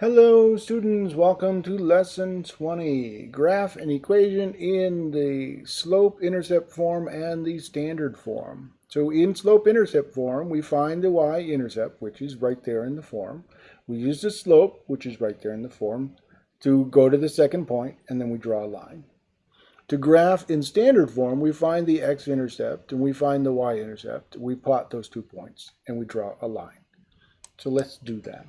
Hello students, welcome to lesson 20. Graph an equation in the slope-intercept form and the standard form. So in slope-intercept form, we find the y-intercept, which is right there in the form. We use the slope, which is right there in the form, to go to the second point, and then we draw a line. To graph in standard form, we find the x-intercept and we find the y-intercept. We plot those two points, and we draw a line. So let's do that.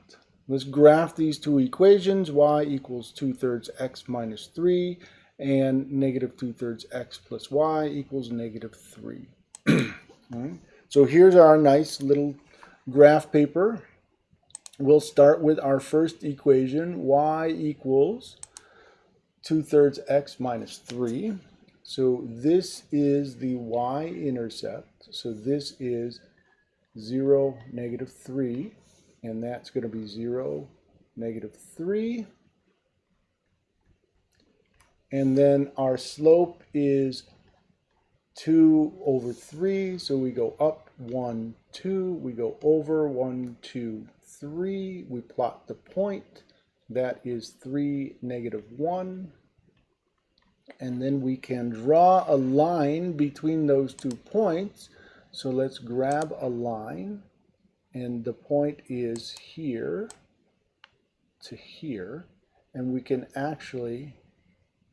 Let's graph these two equations, y equals 2 thirds x minus 3 and negative 2 thirds x plus y equals negative 3. right. So here's our nice little graph paper. We'll start with our first equation, y equals 2 thirds x minus 3. So this is the y-intercept. So this is 0, negative 3 and that's going to be 0, negative 3. And then our slope is 2 over 3, so we go up 1, 2, we go over 1, 2, 3, we plot the point, that is 3, negative 1, and then we can draw a line between those two points, so let's grab a line, and the point is here to here and we can actually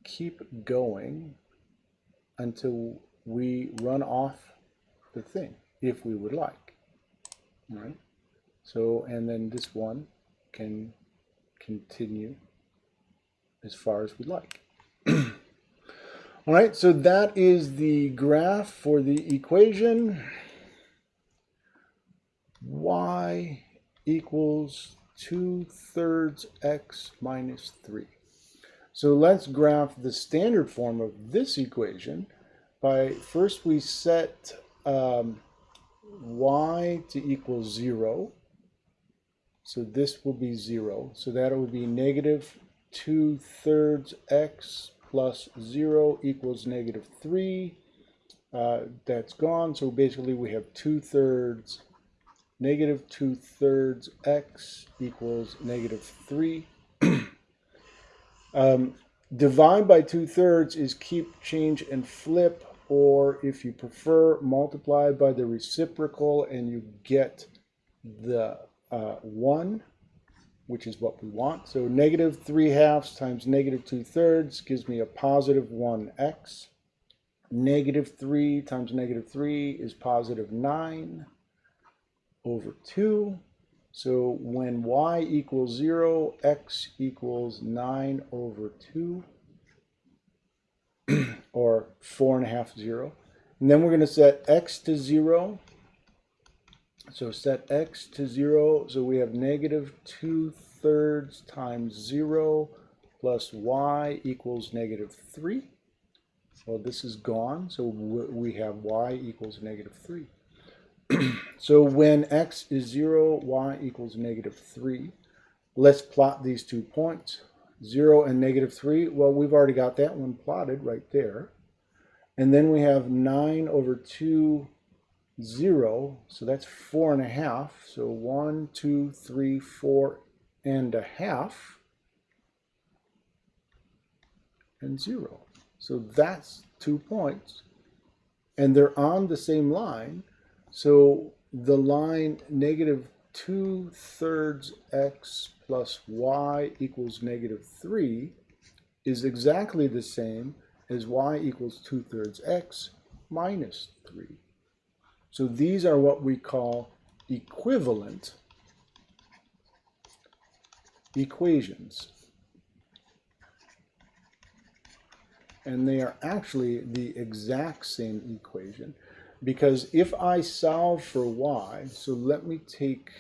keep going until we run off the thing if we would like right? So and then this one can continue as far as we'd like. All right so that is the graph for the equation y equals 2 thirds x minus 3. So let's graph the standard form of this equation by first we set um, y to equal 0. So this will be 0. So that would be negative 2 thirds x plus 0 equals negative 3. Uh, that's gone. So basically we have 2 thirds negative 2 thirds x equals negative 3. um, divide by 2 thirds is keep, change, and flip, or if you prefer, multiply by the reciprocal and you get the uh, 1, which is what we want. So negative 3 halves times negative 2 thirds gives me a positive 1x. Negative 3 times negative 3 is positive 9 over 2. So when y equals 0, x equals 9 over 2, or 4 and a half 0. And then we're going to set x to 0. So set x to 0. So we have negative 2 thirds times 0 plus y equals negative 3. Well, this is gone, so we have y equals negative 3. so when x is 0, y equals negative 3. Let's plot these two points, 0 and negative 3. Well, we've already got that one plotted right there. And then we have 9 over 2, 0. So that's 4 and a half. So 1, 2, 3, 4 and a half. And 0. So that's two points. And they're on the same line. So the line negative 2 thirds x plus y equals negative 3 is exactly the same as y equals 2 thirds x minus 3. So these are what we call equivalent equations. And they are actually the exact same equation. Because if I solve for y, so let me take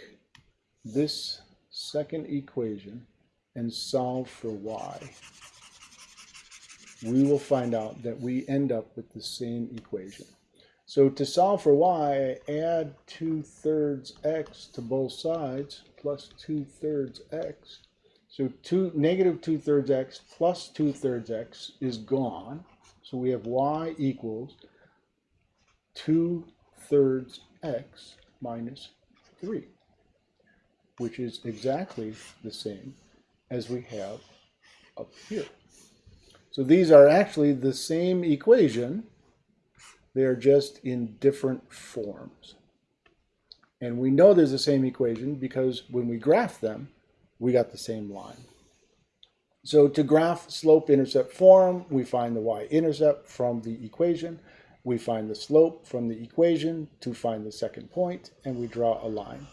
this second equation and solve for y, we will find out that we end up with the same equation. So to solve for y, I add 2 thirds x to both sides plus 2 thirds x. So two, negative 2 thirds x plus 2 thirds x is gone. So we have y equals 2 thirds x minus 3, which is exactly the same as we have up here. So these are actually the same equation. They are just in different forms. And we know there's the same equation because when we graph them, we got the same line. So to graph slope-intercept form, we find the y-intercept from the equation. We find the slope from the equation to find the second point, and we draw a line.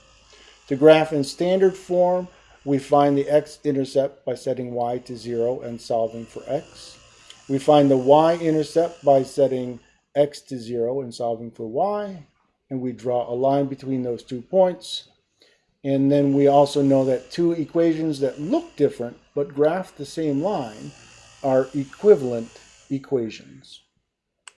To graph in standard form, we find the x-intercept by setting y to 0 and solving for x. We find the y-intercept by setting x to 0 and solving for y. And we draw a line between those two points. And then we also know that two equations that look different but graph the same line are equivalent equations.